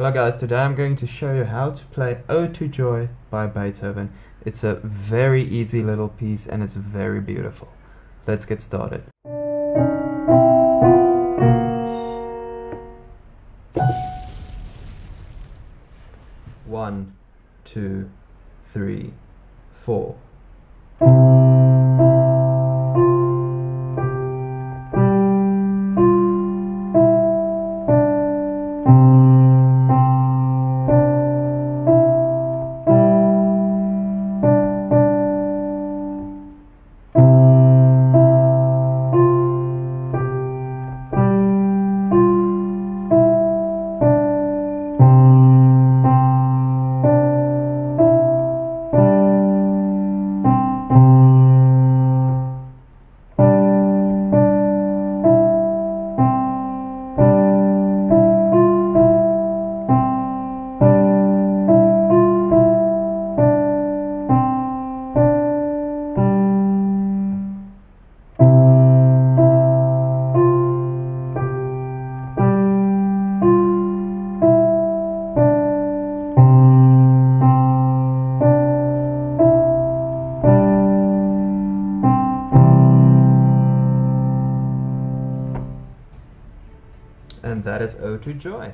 Hello guys, today I'm going to show you how to play Ode to Joy by Beethoven. It's a very easy little piece and it's very beautiful. Let's get started. One, two, three, four. And that is Ode to Joy.